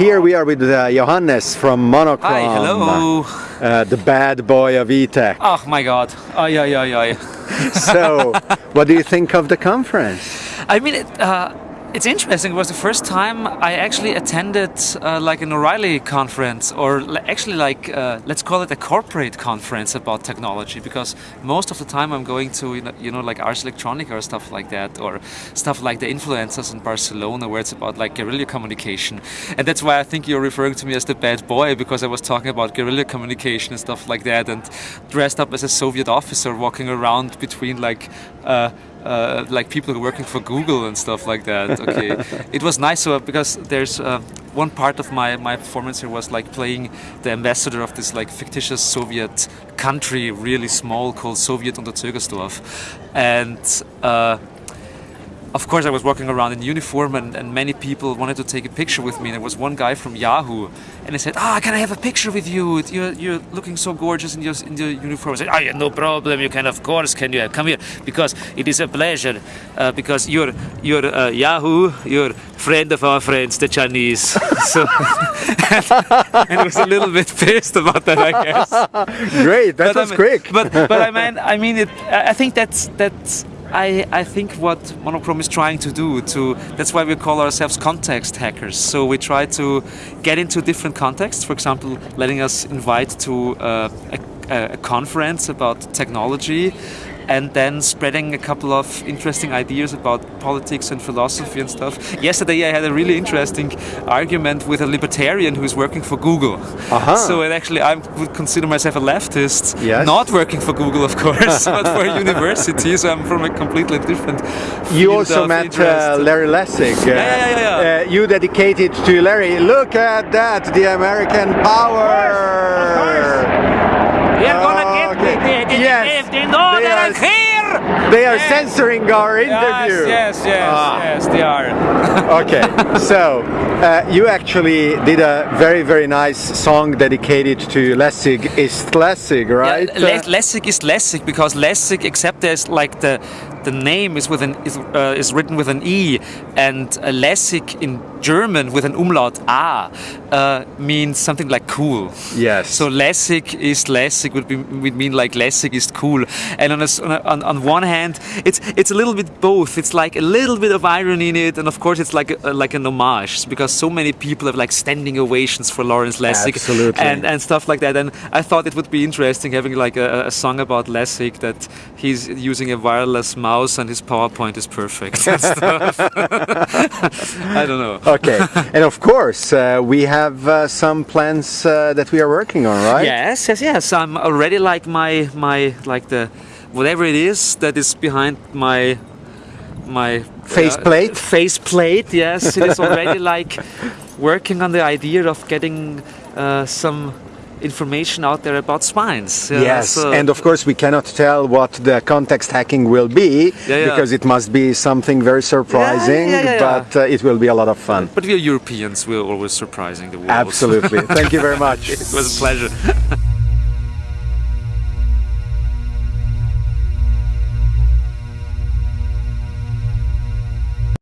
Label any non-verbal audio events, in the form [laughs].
Here we are with uh, Johannes from monochrom. Hi, hello. Uh, the bad boy of eTech. Oh my god. Ay, ay, ay, ay. so, [laughs] what do you think of the conference? I mean, it, uh, it's interesting. It was the first time I actually attended uh, like an O'Reilly conference, or actually like uh, let's call it a corporate conference about technology. Because most of the time I'm going to you know, you know like Ars Electronica or stuff like that, or stuff like the influencers in Barcelona, where it's about like guerrilla communication. And that's why I think you're referring to me as the bad boy because I was talking about guerrilla communication and stuff like that, and dressed up as a Soviet officer walking around between like. Uh, uh, like people working for Google and stuff like that. [laughs] Okay, it was nice so, because there's uh, one part of my my performance here was like playing the ambassador of this like fictitious Soviet country, really small, called Soviet Unterzögersdorf, and. Uh, of course, I was walking around in uniform, and, and, many people wanted to take a picture with me. There was one guy from Yahoo, and he said, "Ah, oh, can I have a picture with you? You're, you're looking so gorgeous in your in your uniform." I said, "Ah, oh, yeah, no problem. You can, of course, can you come here? Because it is a pleasure. Uh, because you're you're uh, Yahoo, you're friend of our friends, the Chinese." [laughs] so, [laughs] and, and, I was a little bit pissed about that, I guess. [laughs] Great, that but was I mean, quick. but but I mean, I mean it. I think that's that's I, I think what monochrom is trying to do to that's why we call ourselves context hackers. So we try to get into different contexts. For example, letting us invite to uh, a, a conference about technology and then spreading a couple of interesting ideas about politics and philosophy and stuff. Yesterday I had a really interesting argument with a libertarian who's working for Google. Uh -huh. So actually I would consider myself a leftist, yes. not working for Google of course, but for a [laughs] university, so I'm from a completely different You also met uh, Larry Lessig. Uh, yeah, yeah, yeah. yeah. Uh, you dedicated to Larry, look at that, the American power! We are gonna get okay. the, the, yes. they know they that are, I'm here! They are yes. censoring our interview. Yes, yes, yes, ah. yes, they are. [laughs] okay, so uh, you actually did a very, very nice song dedicated to Lessig is Lessig, right? Yeah, Lessig is Lessig because Lessig, except there's like the the name is with an is, uh, is written with an e, and uh, Lessig in German with an umlaut a uh, means something like cool. Yes. So Lessig is Lessig would be would mean like Lessig is cool, and on, a, on on one hand, it's it's a little bit both. It's like a little bit of irony in it, and of course it's like a, like an homage because so many people have like standing ovations for Lawrence Lessig Absolutely. and and stuff like that. And I thought it would be interesting having like a, a song about Lessig that he's using a wireless mouse and his PowerPoint is perfect. [laughs] [laughs] I don't know. Okay, and of course uh, we have uh, some plans uh, that we are working on, right? Yes, yes, yes. I'm already like my my like the whatever it is that is behind my my faceplate. Uh, faceplate, yes. It is already [laughs] like working on the idea of getting uh, some information out there about spines. yes, so and of course we cannot tell what the context hacking will be yeah, yeah. because it must be something very surprising, yeah, but uh, it will be a lot of fun. But we are Europeans, we're always surprising the world. Absolutely. [laughs] Thank you very much. it was a pleasure. [laughs]